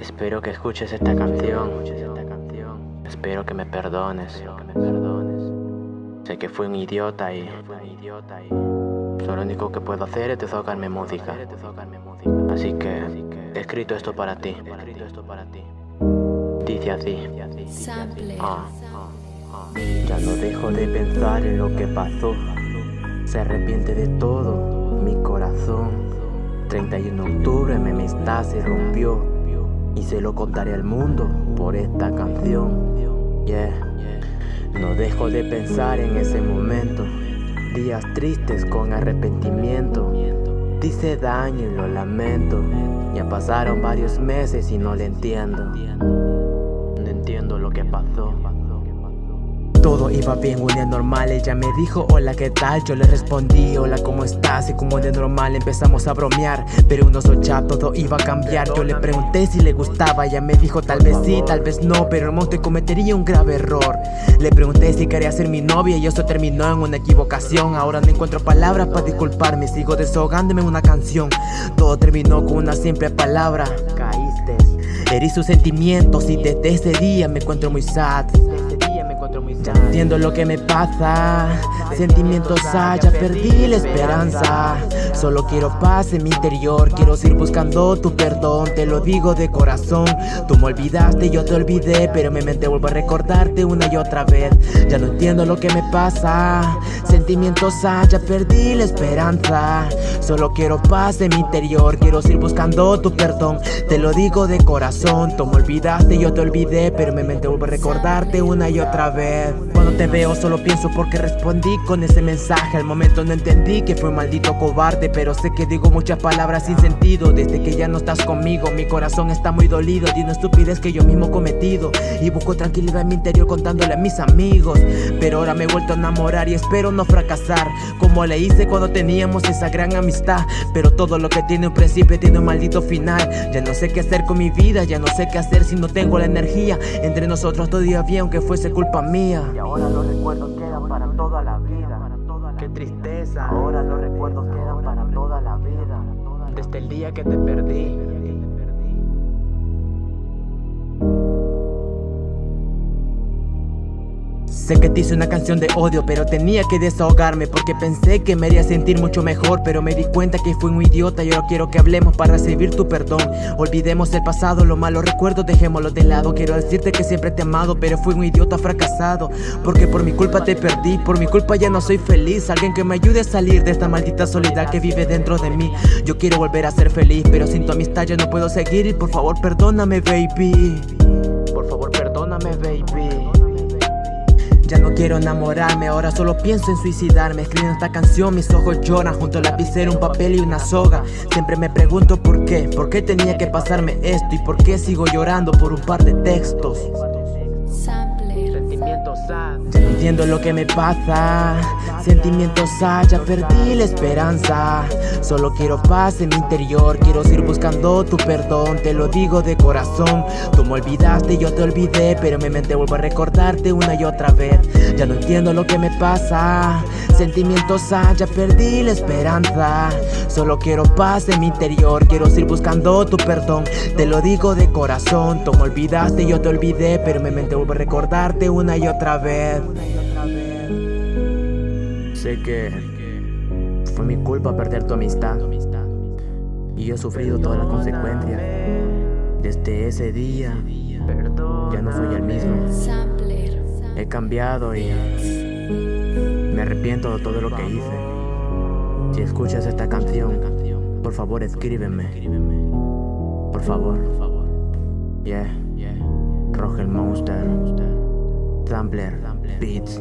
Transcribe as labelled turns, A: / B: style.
A: Espero que escuches esta canción. Espero que me perdones. Sé que fui un idiota y lo único que puedo hacer es tocarme música. Así que he escrito esto para ti. Dice así. Ah, ya no dejo de pensar en lo que pasó. Se arrepiente de todo mi corazón. 31 de octubre mi amistad se rompió y se lo contaré al mundo por esta canción. Yeah. No dejo de pensar en ese momento, días tristes con arrepentimiento. Dice daño y lo lamento. Ya pasaron varios meses y no le entiendo. No entiendo lo que pasó. Todo iba bien, un día normal, ella me dijo hola qué tal, yo le respondí hola cómo estás y como de normal empezamos a bromear Pero uno ya todo iba a cambiar, yo le pregunté si le gustaba, ella me dijo tal vez sí, tal vez no, pero monte cometería un grave error Le pregunté si quería ser mi novia y eso terminó en una equivocación. Ahora no encuentro palabras para disculparme, sigo desahogándome en una canción. Todo terminó con una simple palabra, caíste Herí sus sentimientos y desde ese día me encuentro muy sad Entiendo lo que me pasa. Sentimientos haya, perdí la esperanza. Solo quiero paz en mi interior. Quiero seguir buscando tu perdón Te lo digo de corazón. Tú me olvidaste, yo te olvidé Pero mi mente vuelve a recordarte una y otra vez. Ya no entiendo lo que me pasa Sentimientos haya, perdí la esperanza. Solo quiero paz en mi interior Quiero seguir buscando tu perdón. Te lo digo de corazón Tú me olvidaste, yo te olvidé Pero mi mente vuelve a recordarte una y otra vez. Cuando te veo solo pienso porque respondí con ese mensaje. Al momento no entendí que fue un maldito cobarde Pero sé que digo muchas palabras sin sentido. Desde que ya no estás conmigo Mi corazón está muy dolido. De una estupidez que yo mismo cometido. Y busco tranquilidad en mi interior contándole a mis amigos. Pero ahora me he vuelto a enamorar y espero no fracasar Como le hice cuando teníamos esa gran amistad. Pero todo lo que tiene un principio tiene un maldito final. Ya no sé qué hacer con mi vida Ya no sé qué hacer si no tengo la energía. Entre nosotros todavía bien aunque fuese culpa mía.
B: Y ahora los recuerdos quedan para toda la vida.
A: Qué tristeza.
B: Ahora los recuerdos quedan para toda la vida.
A: Desde el día que te perdí Sé que te hice una canción de odio, pero tenía que desahogarme Porque pensé que me haría sentir mucho mejor Pero me di cuenta que fui un idiota y ahora quiero que hablemos para recibir tu perdón. Olvidemos el pasado, los malos recuerdos dejémoslos de lado. Quiero decirte que siempre te he amado, pero fui un idiota fracasado Porque por mi culpa te perdí, por mi culpa ya no soy feliz. Alguien que me ayude a salir de esta maldita soledad que vive dentro de mí. Yo quiero volver a ser feliz, pero sin tu amistad ya no puedo seguir. Y por favor perdóname baby ya no quiero enamorarme, ahora solo pienso en suicidarme. Escribiendo esta canción, mis ojos lloran. Junto al lapicero, un papel y una soga. Siempre me pregunto por qué, por qué tenía que pasarme esto Y por qué sigo llorando por un par de textos entiendo lo que me pasa. Sentimientos sad, ya perdí la esperanza. Solo quiero paz en mi interior Quiero seguir buscando tu perdón Te lo digo de corazón. Tú me olvidaste, yo te olvidé Pero mi mente vuelve a recordarte una y otra vez. Ya no entiendo lo que me pasa. Sentimientos sad, ya perdí la esperanza. Solo quiero paz en mi interior Quiero seguir buscando tu perdón Te lo digo de corazón. Tú me olvidaste, yo te olvidé Pero mi mente vuelve a recordarte una y otra vez Sé que fue mi culpa perder tu amistad. Y yo he sufrido todas las consecuencias. Desde ese día ya no soy el mismo. He cambiado y me arrepiento de todo lo que hice. Si escuchas esta canción, por favor escríbeme. Por favor. Yeah. Rogel Monster. Sampler Beats